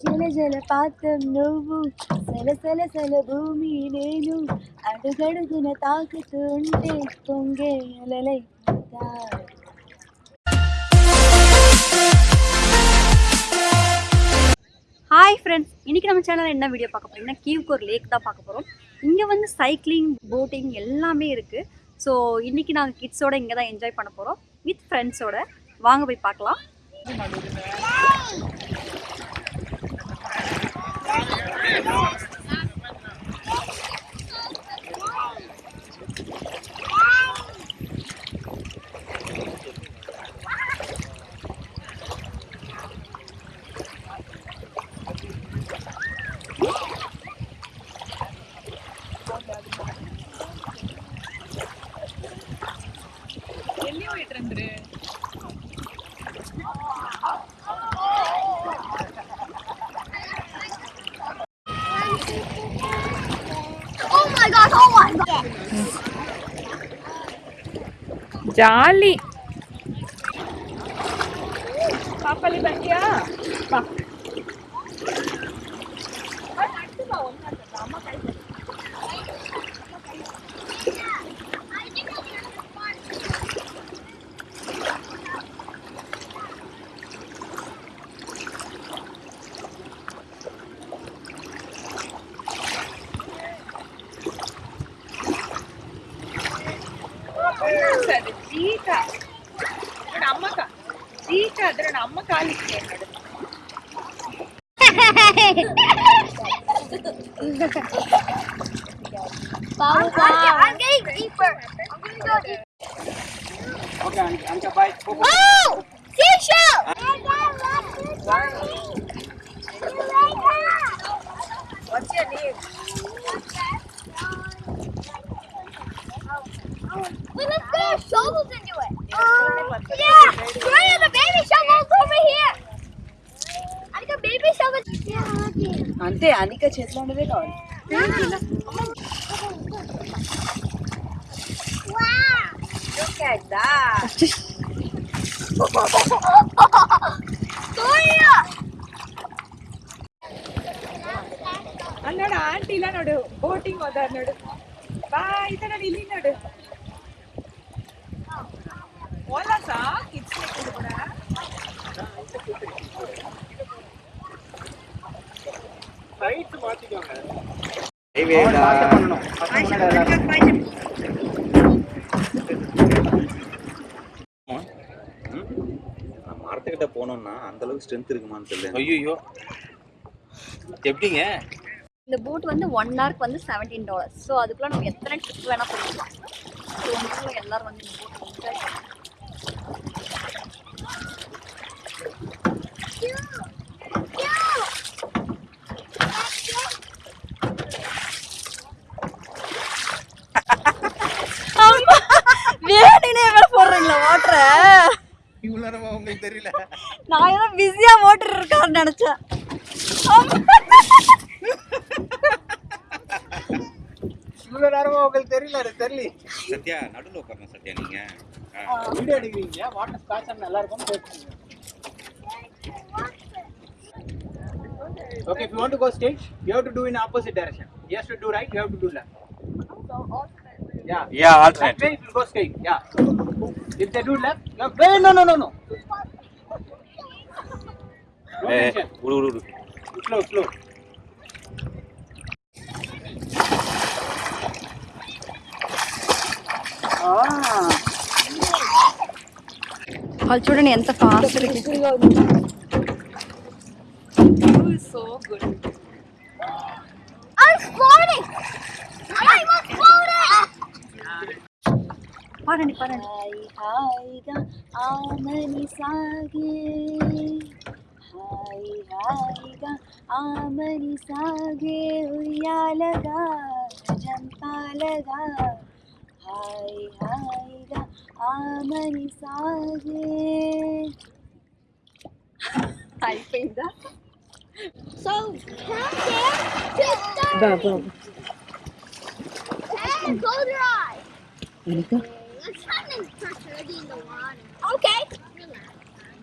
జల జల పాత్రం నువ్వు సల సల సల భూమి నేను అడుగడుగున తాకుతూ ఉంటే పొంగే అలలై పోతాయి. ஹாய் ஃப்ரெண்ட்ஸ் இன்னைக்கு நம்ம சேனலில் என்ன வீடியோ பார்க்க போறோம்னா கீவ்கோர் லேக் தான் பார்க்க போகிறோம் இங்கே வந்து சைக்கிளிங் போட்டிங் எல்லாமே இருக்குது ஸோ இன்னைக்கு நாங்கள் கிட்ஸோட இங்கே தான் என்ஜாய் பண்ண போகிறோம் வித் ஃப்ரெண்ட்ஸோட வாங்க போய் பார்க்கலாம் ಎಲ್ಲಿ ಹೋಯ್ತ್ರಂದ್ರೆ my god, oh my god. Jolly. Papa, li batiya. Papa. ಬಾ ಸರಿ ಜೀಕ ನೋಡು ಅಮ್ಮ ಕಾ ಜೀಕ ಆದ್ರೆ ನೋಡು ಅಮ್ಮ ಕಾಲಿಕ್ಕೆ ನೋಡು I'm getting deeper. I'm gonna go deeper. Okay, An- Anka, bye. Go, go. Oh! Seashell! shovels into it. Uh, yeah, the baby shovel's over here. Anika, baby shovel. అంతే అనిక the ఉండవే Wow! Look at that. Gloria. అన్నాడు aunty ఇలా నోడు boating వద్దా అన్నాడు బాగా ఇతను వెళ్ళినాడు ತರ ಇಲ್ಲಿ ನೋಡು ಓಲಸಾ ಕಿಡ್ಸ್ ಕೂಡ Sides மாத்திக்கோங்க. Highway அவன் பார்த்து பண்ணணும். பசங்க முன்னாடி எல்லாரும். நான் மரத்துக்கிட்ட போனோம்னா அந்த அளவுக்கு ஸ்ட்ரென்த் இருக்குமான்னு தெரியல ஐயோ எப்படிங்க இந்த போட் வந்து ஒன் ஹவருக்கு வந்து செவன்டீன் டாலர்ஸ் ஸோ அதுக்குள்ள நம்ம எத்தனை ட்ரிப் வேணால் போய்க்கலாம் ஸோ நீங்களும் எல்லாரும் வந்து இந்த போட் என்ஜாய் பண்ணலாம் நேரமா உங்களுக்கு தெரியல நான் ஏதோ பிஸியா ஓட்டுட்டு இருக்காருன்னு நினைச்சேன் இவ்வளவு நேரமா உங்களுக்கு தெரியல எனக்கு தெரியல சத்யா நடுவில் உட்காரணும் சத்யா நீங்க வீடியோ எடுக்கிறீங்க வாட்டர் ஸ்காட்ச் நல்லா இருக்கும் பேசுறீங்க Okay, if you want to go straight, you have to do in opposite direction. He has to do right, you have to do left. Yeah. Yeah, That alternate. way it will go straight. Yeah. If they do left, no, wait, no, no, no, no. Hey, slow, slow. వాళ్ళు చూడండి ఎంత fast so good పాడండి పాడండి. Hi హాయిగా ఆమని సాగే. Hi హాయిగా ఆమని సాగే. ఉయ్యాలగా జంపాలగా hi హాయిగా ఆమని సాగే. అయిపోయిందా? So, count down Okay.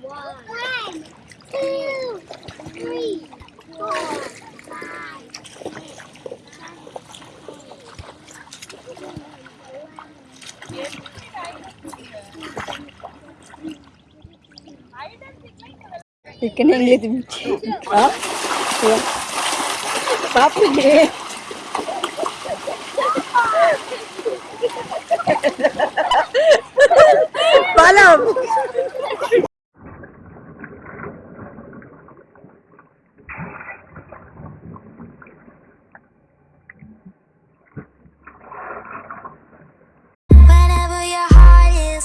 One, One two, three, four, five, six, seven, eight, nine, You can hang it. Huh? Papa,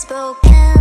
unspoken